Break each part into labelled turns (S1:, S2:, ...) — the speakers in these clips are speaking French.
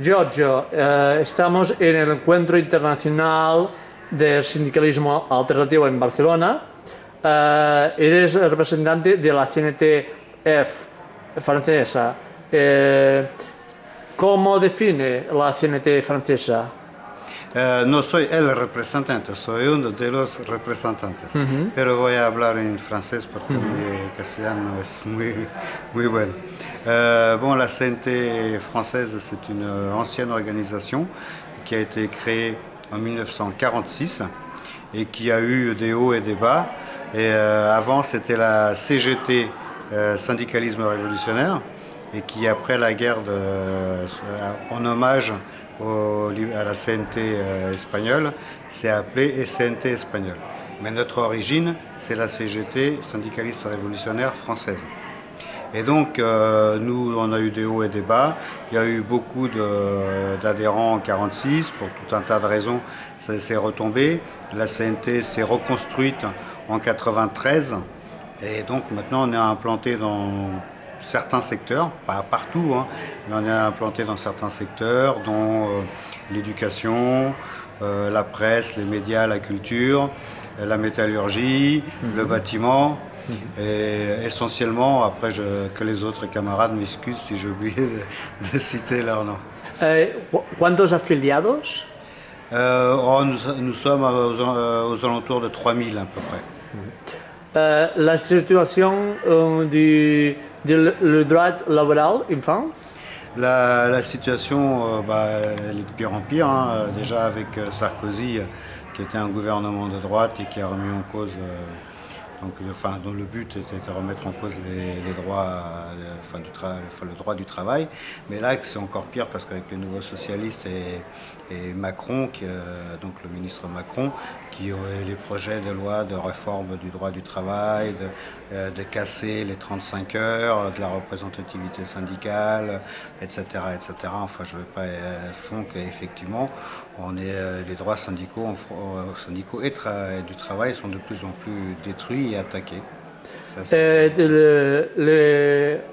S1: Giorgio, eh, estamos en el Encuentro Internacional del Sindicalismo Alternativo en Barcelona. Eh, eres representante de la CNTF francesa. Eh, ¿Cómo define la CNT francesa?
S2: Eh, no soy el representante, soy uno de los representantes. Pero voy a hablar en francés porque mi castellano es muy, muy bueno. Euh, bon, la CNT française, c'est une ancienne organisation qui a été créée en 1946 et qui a eu des hauts et des bas. Et euh, avant, c'était la CGT, euh, syndicalisme révolutionnaire, et qui, après la guerre, en hommage à la CNT espagnole, s'est appelée CNT espagnole. Mais notre origine, c'est la CGT, syndicaliste révolutionnaire française. Et donc, euh, nous, on a eu des hauts et des bas. Il y a eu beaucoup d'adhérents en 46, pour tout un tas de raisons, ça s'est retombé. La CNT s'est reconstruite en 93. Et donc, maintenant, on est implanté dans certains secteurs, pas partout, hein, mais on est implanté dans certains secteurs, dont euh, l'éducation, euh, la presse, les médias, la culture, la métallurgie, le mhm. bâtiment, et essentiellement, après que les autres camarades m'excusent si j'ai oublié de, citer leur nom.
S1: Eh, ¿Cuántos afiliados?
S2: Euh, oh, nous, sommes aux, alentours de 3000 à peu près.
S1: Euh, la situation euh, le droit laboral en France?
S2: La, situation, bah, elle est de pire en pire. Hein. Déjà avec Sarkozy, qui était un gouvernement de droite et qui a remis en cause donc, enfin, dont le but était de remettre en cause les, droits, euh, enfin, du le droit du travail. Mais là, c'est encore pire parce qu'avec les nouveaux socialistes et, Macron, euh, donc le ministre Macron, qui aurait les projets de loi de réforme du droit du travail, de, euh, casser les 35 heures, de la représentativité syndicale, etc. etc. Enfin, je ne veux pas fond qu'effectivement, les droits syndicaux, syndicaux et du travail sont de plus en plus détruits attaqué.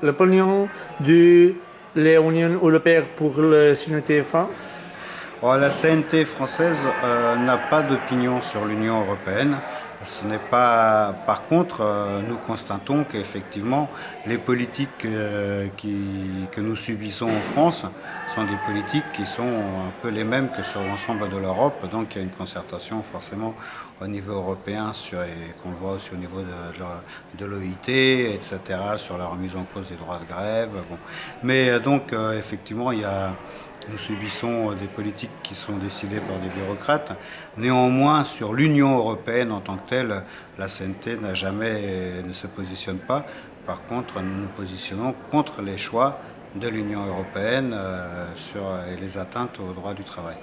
S1: L'opinion de l'Union européenne pour le CNT-France
S2: oh, La CNT française euh, n'a pas d'opinion sur l'Union européenne. Ce n'est pas. Par contre, euh, nous constatons qu'effectivement, les politiques euh, que nous subissons en France sont des politiques qui sont un peu les mêmes que sur l'ensemble de l'Europe. Donc, il y a une concertation forcément au niveau européen sur, et qu'on voit aussi au niveau de, l'OIT, etc., sur la remise en cause des droits de grève. Mais donc, effectivement, il y a nous subissons des politiques qui sont décidées par des bureaucrates. Néanmoins, sur l'Union européenne en tant que telle, la CNT n'a jamais, ne se positionne pas. Par contre, nous nous positionnons contre les choix de l'Union européenne euh, sur les atteintes aux droits du travail.